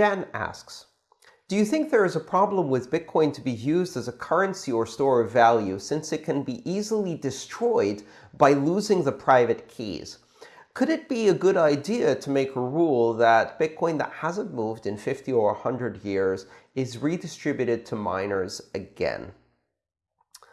Jan asks, do you think there is a problem with Bitcoin to be used as a currency or store of value since it can be easily destroyed by losing the private keys? Could it be a good idea to make a rule that Bitcoin that hasn't moved in 50 or 100 years is redistributed to miners again?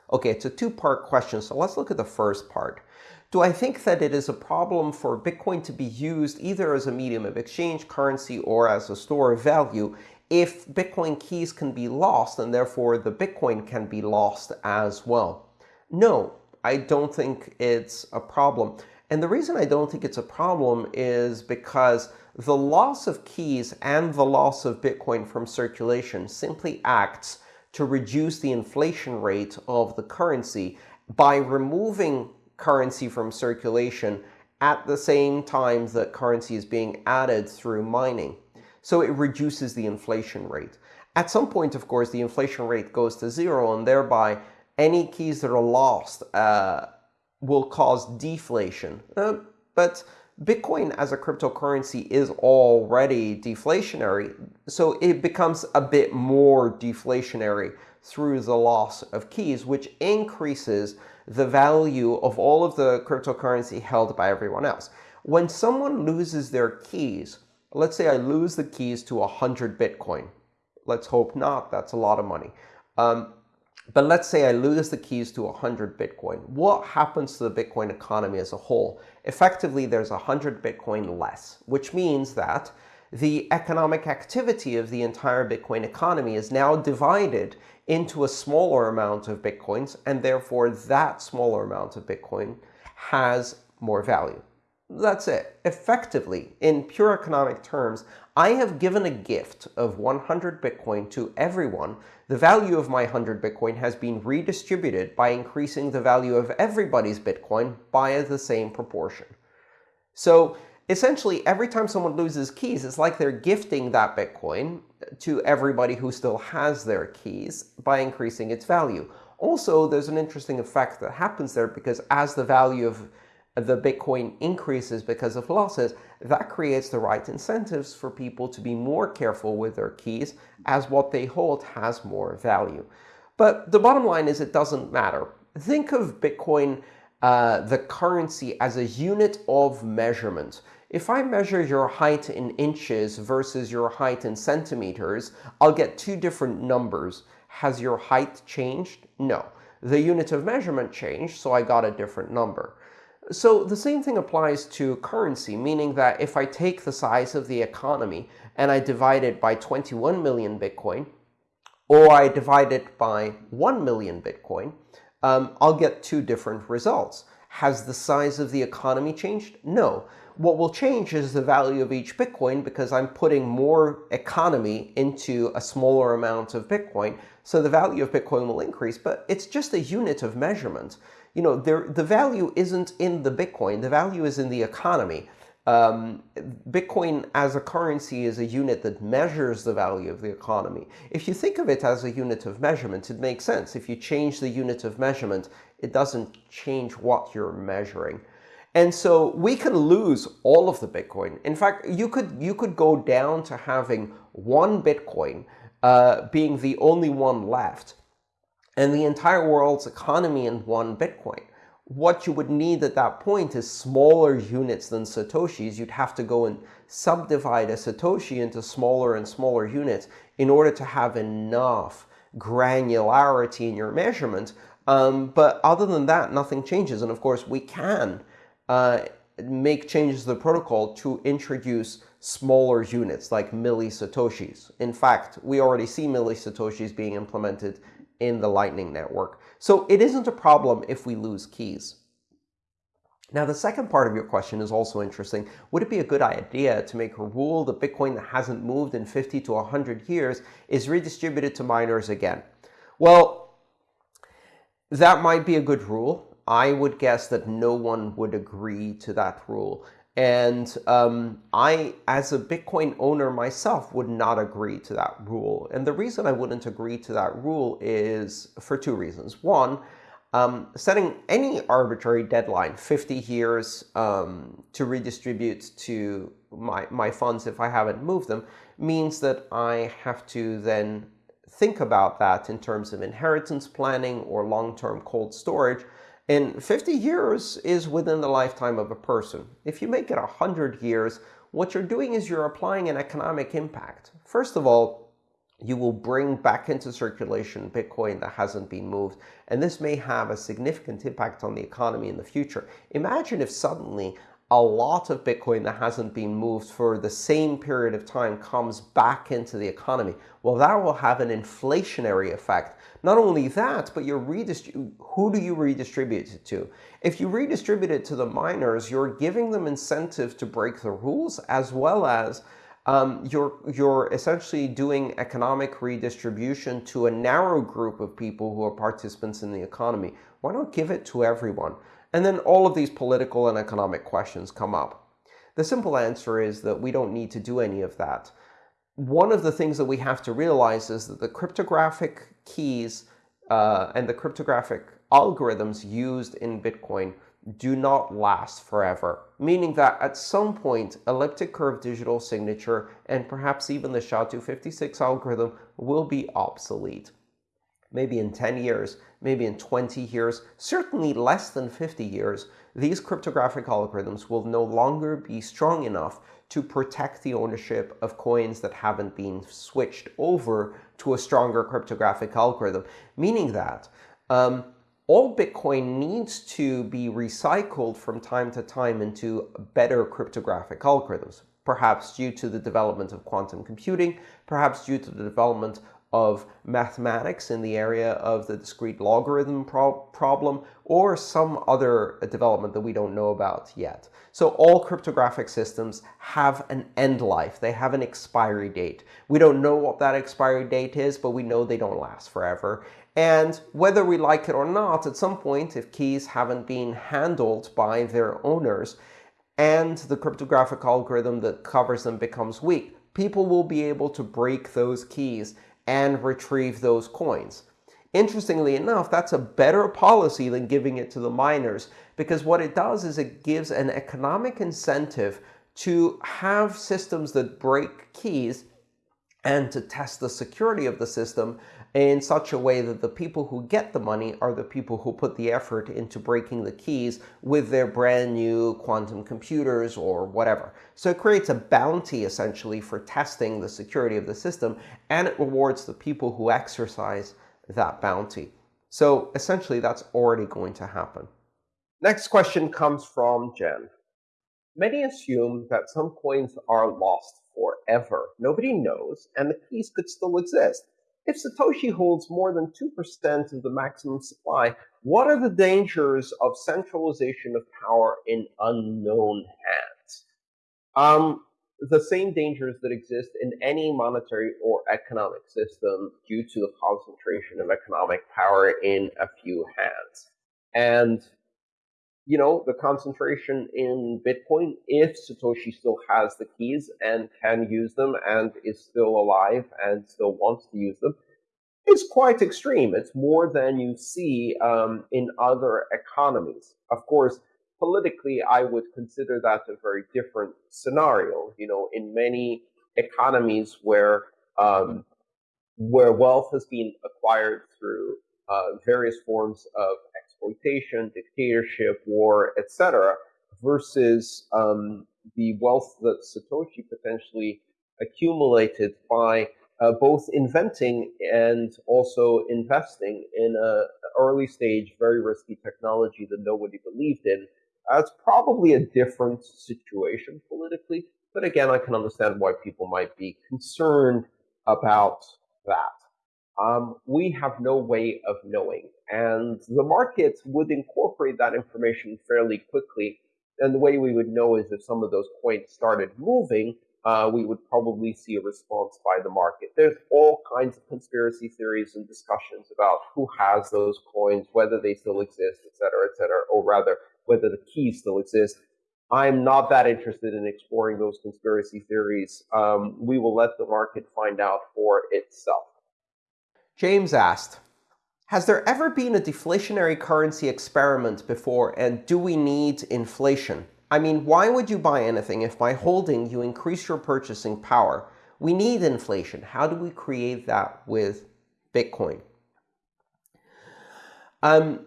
OK, it's a two-part question, so let's look at the first part. Do I think that it is a problem for Bitcoin to be used either as a medium of exchange, currency, or as a store of value if Bitcoin keys can be lost, and therefore the Bitcoin can be lost as well? No, I don't think it's a problem. And the reason I don't think it's a problem is because the loss of keys and the loss of Bitcoin from circulation simply acts to reduce the inflation rate of the currency by removing currency from circulation at the same time that currency is being added through mining. So it reduces the inflation rate. At some point, of course, the inflation rate goes to zero, and thereby any keys that are lost uh, will cause deflation. Uh, but Bitcoin as a cryptocurrency is already deflationary, so it becomes a bit more deflationary through the loss of keys, which increases the value of all of the cryptocurrency held by everyone else. When someone loses their keys, let's say I lose the keys to 100 Bitcoin. Let's hope not. That's a lot of money. Um, but let's say I lose the keys to 100 Bitcoin. What happens to the Bitcoin economy as a whole? Effectively, there's 100 Bitcoin less, which means that the economic activity of the entire Bitcoin economy is now divided into a smaller amount of Bitcoins, and therefore that smaller amount of Bitcoin has more value. That's it. Effectively, in pure economic terms, I have given a gift of 100 Bitcoin to everyone. The value of my 100 Bitcoin has been redistributed by increasing the value of everybody's Bitcoin by the same proportion. So essentially, every time someone loses keys, it's like they're gifting that Bitcoin to everybody who still has their keys by increasing its value. Also, there's an interesting effect that happens there because as the value of the Bitcoin increases because of losses, that creates the right incentives for people to be more careful with their keys as what they hold has more value. But the bottom line is it doesn't matter. Think of Bitcoin, uh, the currency, as a unit of measurement. If I measure your height in inches versus your height in centimeters, I'll get two different numbers. Has your height changed? No. The unit of measurement changed, so I got a different number. So the same thing applies to currency, meaning that if I take the size of the economy and I divide it by 21 million Bitcoin, or I divide it by 1 million Bitcoin, um, I'll get two different results. Has the size of the economy changed? No. What will change is the value of each Bitcoin because I'm putting more economy into a smaller amount of Bitcoin. So the value of Bitcoin will increase, but it's just a unit of measurement you know, there, the value isn't in the Bitcoin. The value is in the economy. Um, Bitcoin as a currency is a unit that measures the value of the economy. If you think of it as a unit of measurement, it makes sense. If you change the unit of measurement, it doesn't change what you're measuring. And so we can lose all of the Bitcoin. In fact, you could, you could go down to having one Bitcoin uh, being the only one left and the entire world's economy in one Bitcoin. What you would need at that point is smaller units than Satoshis. You'd have to go and subdivide a Satoshi into smaller and smaller units in order to have enough granularity in your measurement. Um, but other than that, nothing changes. And of course, we can uh, make changes to the protocol to introduce smaller units like milli-satoshis. In fact, we already see milli-satoshis being implemented in the Lightning Network. So it isn't a problem if we lose keys. Now, the second part of your question is also interesting. Would it be a good idea to make a rule that Bitcoin that hasn't moved in 50 to 100 years is redistributed to miners again? Well, that might be a good rule. I would guess that no one would agree to that rule. And um, I, as a Bitcoin owner myself, would not agree to that rule. And the reason I wouldn't agree to that rule is for two reasons. One, um, setting any arbitrary deadline, 50 years um, to redistribute to my, my funds if I haven't moved them means that I have to then think about that in terms of inheritance planning or long-term cold storage. And 50 years is within the lifetime of a person. If you make it 100 years, what you're doing is you're applying an economic impact. First of all, you will bring back into circulation Bitcoin that hasn't been moved, and this may have a significant impact on the economy in the future. Imagine if suddenly a lot of Bitcoin that hasn't been moved for the same period of time comes back into the economy. Well, that will have an inflationary effect. Not only that, but you're who do you redistribute it to? If you redistribute it to the miners, you're giving them incentive to break the rules as well as um, you're, you're essentially doing economic redistribution to a narrow group of people who are participants in the economy. Why not give it to everyone? And then all of these political and economic questions come up. The simple answer is that we don't need to do any of that. One of the things that we have to realize is that the cryptographic keys uh, and the cryptographic algorithms used in Bitcoin do not last forever, meaning that at some point, elliptic curve digital signature and perhaps even the SHA-256 algorithm will be obsolete. Maybe in 10 years, maybe in 20 years, certainly less than 50 years, these cryptographic algorithms will no longer be strong enough to protect the ownership of coins that haven't been switched over to a stronger cryptographic algorithm, meaning that um, all Bitcoin needs to be recycled from time to time into better cryptographic algorithms, perhaps due to the development of quantum computing, perhaps due to the development of mathematics in the area of the discrete logarithm pro problem, or some other development that we don't know about yet. So all cryptographic systems have an end life. They have an expiry date. We don't know what that expiry date is, but we know they don't last forever. And whether we like it or not, at some point, if keys haven't been handled by their owners and the cryptographic algorithm that covers them becomes weak, people will be able to break those keys and retrieve those coins. Interestingly enough, that's a better policy than giving it to the miners, because what it does is it gives an economic incentive to have systems that break keys and to test the security of the system in such a way that the people who get the money are the people who put the effort into breaking the keys with their brand new quantum computers or whatever. So it creates a bounty, essentially, for testing the security of the system, and it rewards the people who exercise that bounty. So essentially, that's already going to happen. Next question comes from Jen. Many assume that some coins are lost forever. Nobody knows, and the keys could still exist. If Satoshi holds more than 2% of the maximum supply, what are the dangers of centralization of power in unknown hands? Um, the same dangers that exist in any monetary or economic system due to the concentration of economic power in a few hands. And, you know, the concentration in Bitcoin, if Satoshi still has the keys and can use them and is still alive and still wants to use them, is quite extreme. It's more than you see um, in other economies. Of course, politically, I would consider that a very different scenario. You know, in many economies where um, where wealth has been acquired through uh, various forms of exploitation, dictatorship, war, etc., versus um, the wealth that Satoshi potentially accumulated by uh, both inventing and also investing in a early stage, very risky technology that nobody believed in. Uh, it's probably a different situation politically, but again, I can understand why people might be concerned about that. Um, we have no way of knowing, and the market would incorporate that information fairly quickly. And the way we would know is if some of those coins started moving, uh, we would probably see a response by the market. There's all kinds of conspiracy theories and discussions about who has those coins, whether they still exist, et cetera, et cetera, or rather, whether the keys still exist. I'm not that interested in exploring those conspiracy theories. Um, we will let the market find out for itself. James asked, has there ever been a deflationary currency experiment before, and do we need inflation? I mean, why would you buy anything if by holding you increase your purchasing power? We need inflation. How do we create that with Bitcoin? Um,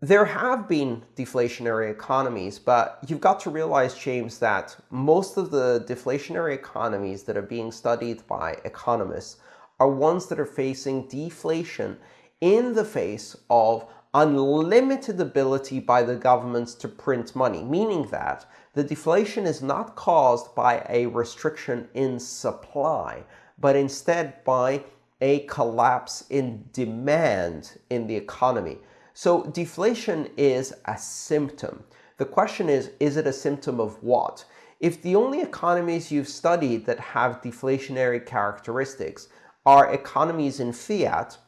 there have been deflationary economies, but you've got to realize, James, that most of the deflationary economies that are being studied by economists are ones that are facing deflation in the face of unlimited ability by the governments to print money, meaning that the deflation is not caused by a restriction in supply, but instead by a collapse in demand in the economy. So deflation is a symptom. The question is, is it a symptom of what? If the only economies you've studied that have deflationary characteristics are economies in fiat,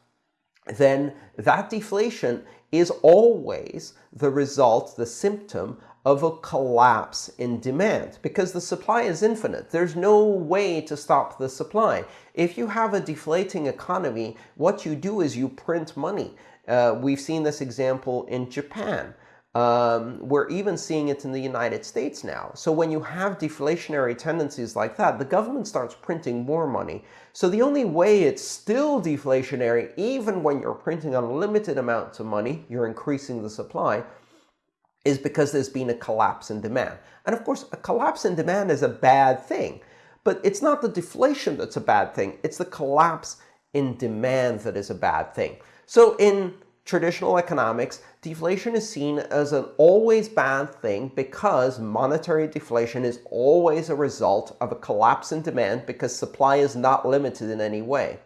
then that deflation is always the result, the symptom of a collapse in demand because the supply is infinite. There's no way to stop the supply. If you have a deflating economy, what you do is you print money. Uh, we've seen this example in Japan. Um, we're even seeing it in the United States now. So when you have deflationary tendencies like that, the government starts printing more money. So the only way it's still deflationary, even when you're printing unlimited amounts of money, you're increasing the supply, is because there's been a collapse in demand. And of course, a collapse in demand is a bad thing. But it's not the deflation that's a bad thing. It's the collapse in demand that is a bad thing. So in traditional economics, deflation is seen as an always bad thing because monetary deflation is always a result of a collapse in demand because supply is not limited in any way.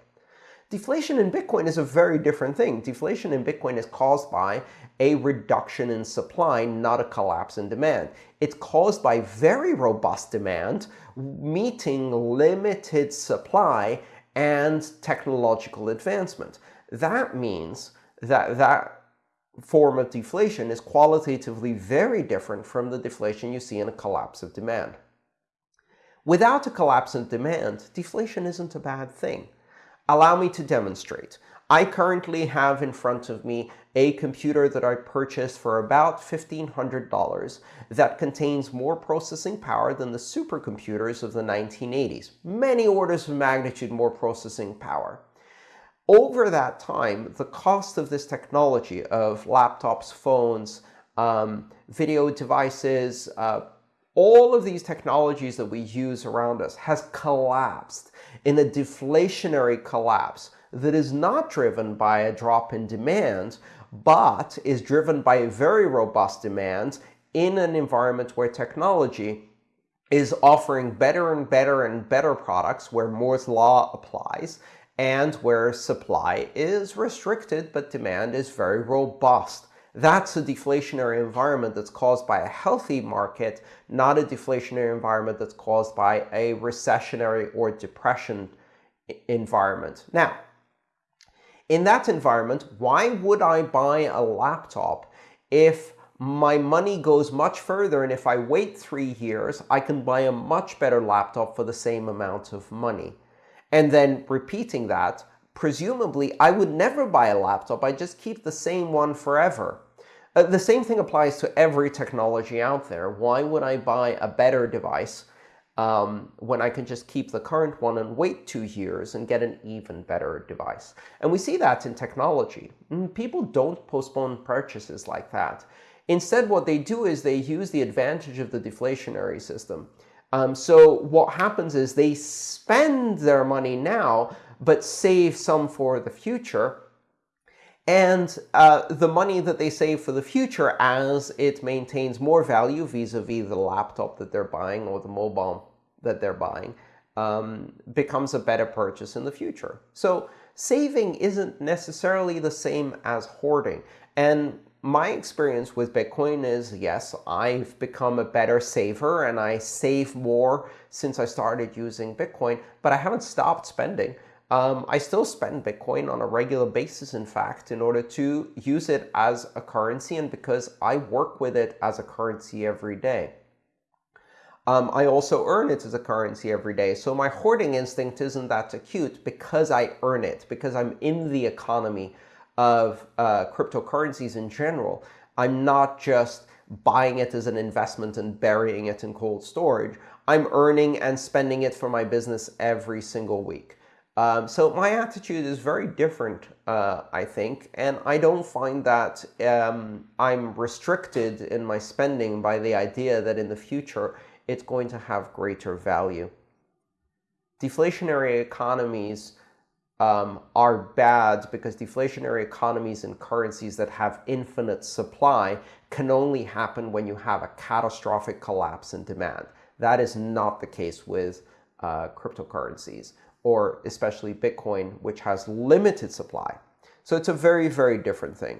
Deflation in Bitcoin is a very different thing. Deflation in Bitcoin is caused by a reduction in supply, not a collapse in demand. It's caused by very robust demand meeting limited supply and technological advancement. That means that that form of deflation is qualitatively very different from the deflation you see in a collapse of demand. Without a collapse in demand, deflation isn't a bad thing. Allow me to demonstrate. I currently have in front of me a computer that I purchased for about $1,500 that contains more processing power than the supercomputers of the 1980s. Many orders of magnitude more processing power. Over that time, the cost of this technology of laptops, phones, um, video devices, uh, all of these technologies that we use around us has collapsed in a deflationary collapse that is not driven by a drop in demand, but is driven by a very robust demand in an environment where technology is offering better and better and better products where Moore's law applies and where supply is restricted but demand is very robust. That's a deflationary environment that's caused by a healthy market, not a deflationary environment that's caused by a recessionary or depression environment. Now, in that environment, why would I buy a laptop if my money goes much further and if I wait three years, I can buy a much better laptop for the same amount of money? And then repeating that, presumably I would never buy a laptop. I just keep the same one forever. Uh, the same thing applies to every technology out there. Why would I buy a better device um, when I can just keep the current one and wait two years and get an even better device? And we see that in technology. Mm, people don't postpone purchases like that. Instead, what they do is they use the advantage of the deflationary system. Um, so what happens is they spend their money now, but save some for the future. And uh, the money that they save for the future, as it maintains more value vis-a-vis -vis the laptop that they're buying or the mobile that they're buying, um, becomes a better purchase in the future. So saving isn't necessarily the same as hoarding. And my experience with Bitcoin is, yes, I've become a better saver and I save more since I started using Bitcoin, but I haven't stopped spending. Um, I still spend Bitcoin on a regular basis, in fact, in order to use it as a currency and because I work with it as a currency every day. Um, I also earn it as a currency every day. So my hoarding instinct isn't that acute because I earn it, because I'm in the economy of uh, cryptocurrencies in general. I'm not just buying it as an investment and burying it in cold storage. I'm earning and spending it for my business every single week. Um, so my attitude is very different, uh, I think, and I don't find that um, I'm restricted in my spending by the idea that in the future it's going to have greater value. Deflationary economies um, are bad because deflationary economies and currencies that have infinite supply can only happen when you have a catastrophic collapse in demand. That is not the case with uh, cryptocurrencies, or especially Bitcoin, which has limited supply. So it's a very, very different thing.